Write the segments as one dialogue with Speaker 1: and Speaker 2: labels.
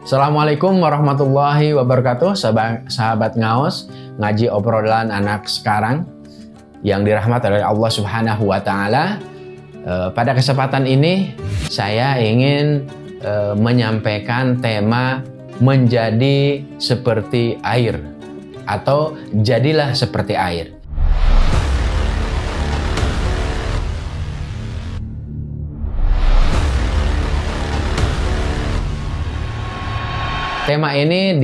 Speaker 1: Assalamualaikum warahmatullahi wabarakatuh sahabat, sahabat ngaos ngaji obrolan anak sekarang yang dirahmati oleh Allah subhanahu wa ta'ala. E, pada kesempatan ini saya ingin e, menyampaikan tema menjadi seperti air atau jadilah seperti air Tema ini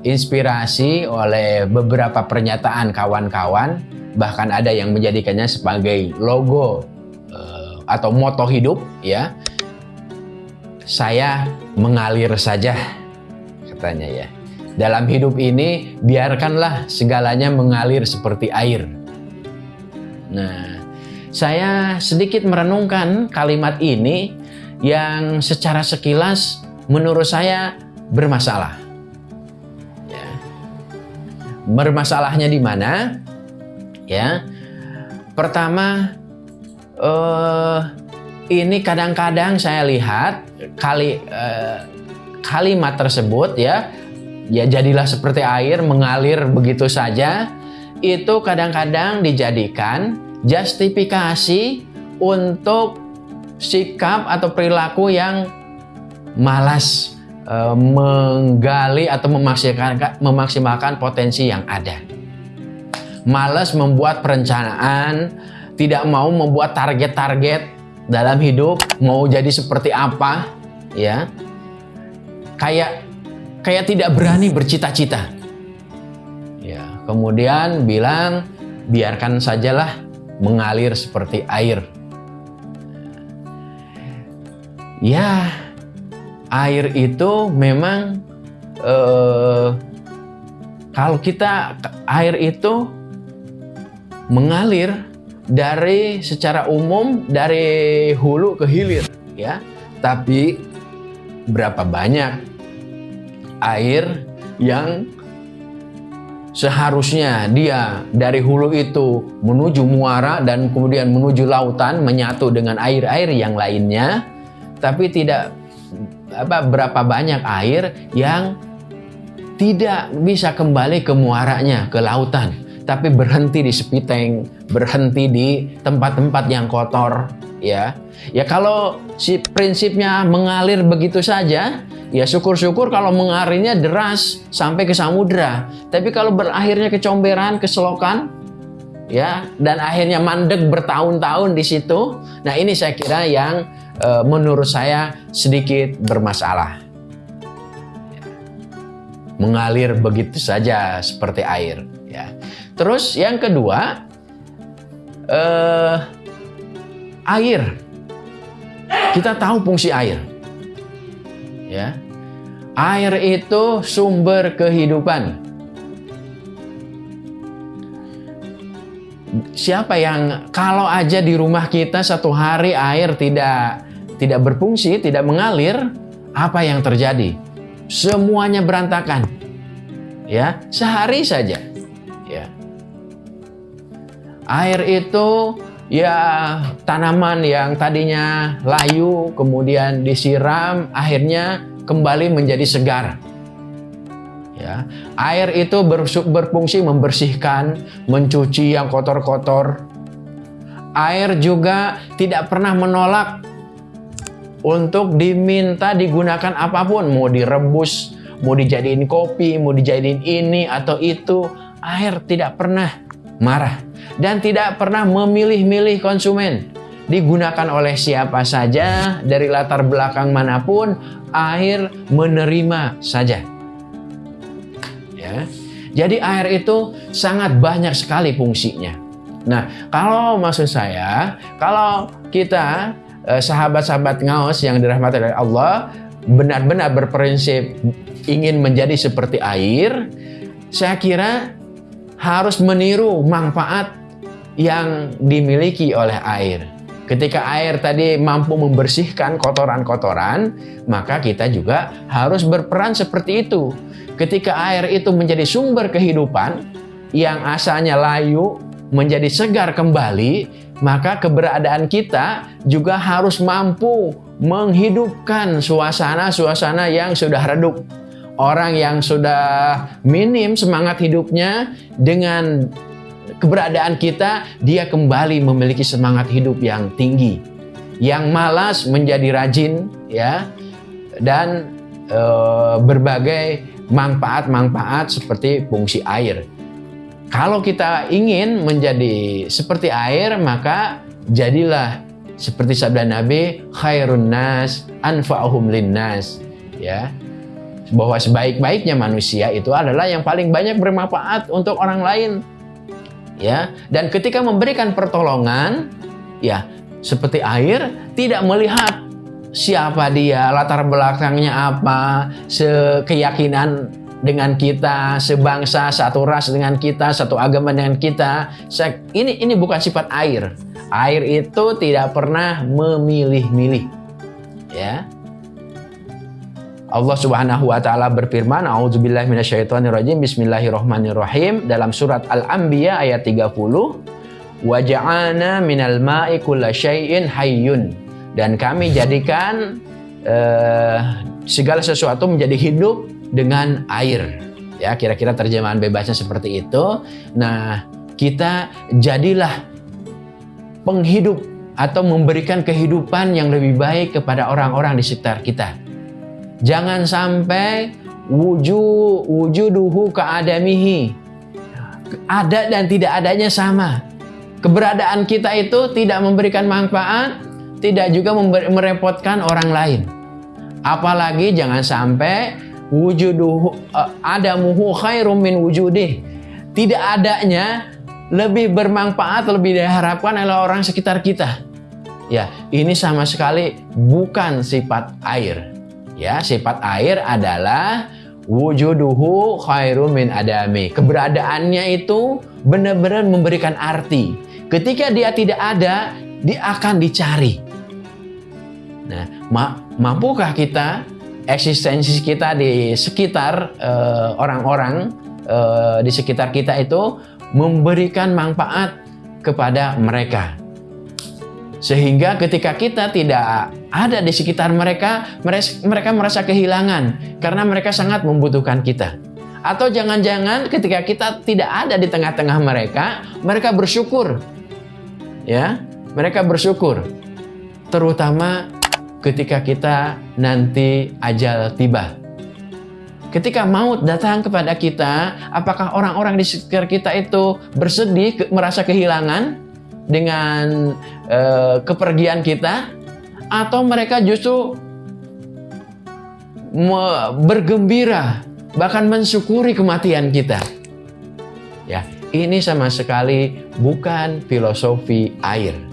Speaker 1: diinspirasi oleh beberapa pernyataan kawan-kawan, bahkan ada yang menjadikannya sebagai logo uh, atau moto hidup, ya. Saya mengalir saja, katanya ya. Dalam hidup ini, biarkanlah segalanya mengalir seperti air. Nah, saya sedikit merenungkan kalimat ini yang secara sekilas menurut saya bermasalah. Ya. Bermasalahnya di mana? Ya, pertama uh, ini kadang-kadang saya lihat kali uh, kalimat tersebut ya, ya jadilah seperti air mengalir begitu saja. Itu kadang-kadang dijadikan justifikasi untuk sikap atau perilaku yang malas uh, menggali atau memaksimalkan, memaksimalkan potensi yang ada. Malas membuat perencanaan, tidak mau membuat target-target dalam hidup, mau jadi seperti apa, ya. Kayak kayak tidak berani bercita-cita. Ya, kemudian bilang biarkan sajalah mengalir seperti air. Ya, air itu memang eh, kalau kita air itu mengalir dari secara umum dari hulu ke hilir ya. Tapi berapa banyak air yang seharusnya dia dari hulu itu menuju muara dan kemudian menuju lautan menyatu dengan air-air yang lainnya tapi tidak apa berapa banyak air yang tidak bisa kembali ke muaranya, ke lautan, tapi berhenti di sepiteng, berhenti di tempat-tempat yang kotor, ya. Ya kalau si prinsipnya mengalir begitu saja, ya syukur-syukur kalau mengalirnya deras sampai ke samudra. Tapi kalau berakhirnya ke comberan, ke selokan, ya, dan akhirnya mandek bertahun-tahun di situ. Nah, ini saya kira yang Eh, menurut saya sedikit bermasalah. Mengalir begitu saja seperti air. Ya. Terus yang kedua, eh, air. Kita tahu fungsi air. Ya. Air itu sumber kehidupan. Siapa yang kalau aja di rumah kita satu hari air tidak tidak berfungsi, tidak mengalir, apa yang terjadi? Semuanya berantakan. Ya, sehari saja. Ya. Air itu ya tanaman yang tadinya layu kemudian disiram akhirnya kembali menjadi segar. Ya, air itu berfungsi membersihkan, mencuci yang kotor-kotor. Air juga tidak pernah menolak untuk diminta digunakan apa pun, mau direbus, mau dijadiin kopi, mau dijadiin ini atau itu, air tidak pernah marah dan tidak pernah memilih-milih konsumen. Digunakan oleh siapa saja dari latar belakang mana pun, air menerima saja. Ya. Jadi air itu sangat banyak sekali fungsinya. Nah, kalau maksud saya, kalau kita sahabat-sahabat ngaos yang dirahmati oleh Allah benar-benar berprinsip ingin menjadi seperti air, saya kira harus meniru manfaat yang dimiliki oleh air. Ketika air tadi mampu membersihkan kotoran-kotoran, maka kita juga harus berperan seperti itu. Ketika air itu menjadi sumber kehidupan yang asalnya layu menjadi segar kembali, maka keberadaan kita juga harus mampu menghidupkan suasana-suasana yang sudah redup. Orang yang sudah minim semangat hidupnya dengan keberadaan kita, dia kembali memiliki semangat hidup yang tinggi. Yang malas menjadi rajin, ya, dan e, berbagai manfaat-manfaat seperti fungsi air. Kalau kita ingin menjadi seperti air, maka jadilah seperti sabda Nabi, khairun nas anfa'uhum linnas. Ya. Bahwa sebaik-baiknya manusia itu adalah yang paling banyak bermanfaat untuk orang lain. Ya, dan ketika memberikan pertolongan, ya, seperti air tidak melihat siapa dia, latar belakangnya apa, sekeyakinan dengan kita, sebangsa, satu ras dengan kita, satu agama dengan kita. Ini ini bukan sifat air. Air itu tidak pernah memilih-milih. Ya. Allah Subhanahu wa taala berfirman, "A'udzubillahi minasyaitonirrajim. Bismillahirrahmanirrahim." Dalam surat Al-Anbiya ayat 30, "Wa ja'alna minal ma'i kullasyai'in hayyun." Dan kami jadikan uh, segala sesuatu menjadi hidup dengan air. Ya, kira-kira terjemahan bebasnya seperti itu. Nah, kita jadilah penghidup atau memberikan kehidupan yang lebih baik kepada orang-orang di sekitar kita. Jangan sampai wujud wujuduhu keadamihi. Ada dan tidak adanya sama. Keberadaan kita itu tidak memberikan manfaat, tidak juga merepotkan orang lain. Apalagi jangan sampai wujuduhu uh, adamuhu khairum min wujudih. Tidak adanya lebih bermanfaat, lebih diharapkan oleh orang sekitar kita. Ya, ini sama sekali bukan sifat air. Ya, sifat air adalah wujuduhu khairum min adami. Keberadaannya itu benar-benar memberikan arti. Ketika dia tidak ada, dia akan dicari. Nah, ma mampukah kita eksistensi kita di sekitar eh, orang-orang uh, uh, di sekitar kita itu memberikan manfaat kepada mereka. Sehingga ketika kita tidak ada di sekitar mereka, mereka merasa kehilangan karena mereka sangat membutuhkan kita. Atau jangan-jangan ketika kita tidak ada di tengah-tengah mereka, mereka bersyukur. Ya, mereka bersyukur. Terutama ketika kita nanti ajal tiba. Ketika maut datang kepada kita, apakah orang-orang di sekitar kita itu bersedih, merasa kehilangan dengan uh, kepergian kita, atau mereka justru bergembira, bahkan mensyukuri kematian kita? Ya, ini sama sekali bukan filosofi air.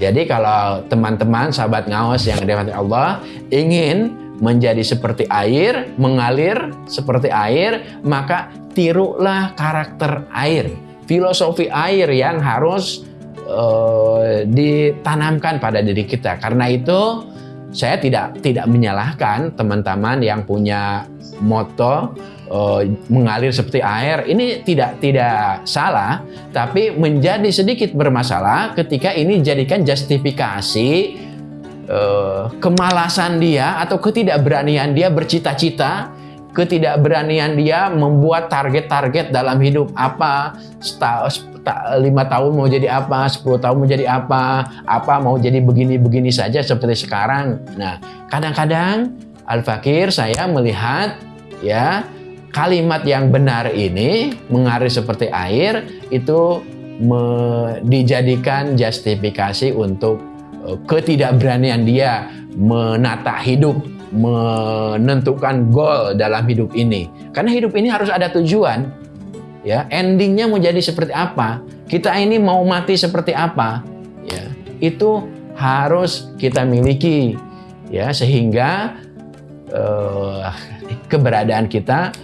Speaker 1: Jadi kalau teman-teman sahabat ngawas yang dirahmati Allah ingin menjadi seperti air, mengalir seperti air, maka tirulah karakter air. Filosofi air yang harus uh, ditanamkan pada diri kita. Karena itu saya tidak tidak menyalahkan teman-teman yang punya moto uh, mengalir seperti air. Ini tidak tidak salah, tapi menjadi sedikit bermasalah ketika ini dijadikan justifikasi uh, kemalasan dia atau ketidakberanian dia bercita-cita ketidakberanian dia membuat target-target dalam hidup apa lima tahun mau jadi apa 10 tahun mau jadi apa apa mau jadi begini-begini saja seperti sekarang nah kadang-kadang Al-Fakir saya melihat ya kalimat yang benar ini mengalir seperti air itu me, dijadikan justifikasi untuk uh, ketidakberanian dia menata hidup, menentukan goal dalam hidup ini. Karena hidup ini harus ada tujuan. Ya, endingnya mau jadi seperti apa? Kita ini mau mati seperti apa? Ya, itu harus kita miliki ya sehingga uh, keberadaan kita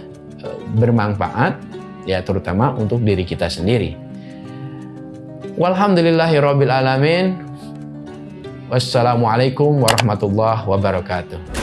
Speaker 1: bermanfaat ya terutama untuk diri kita sendiri. Walhamdulillahirabbil alamin. Wassalamualaikum warahmatullahi wabarakatuh.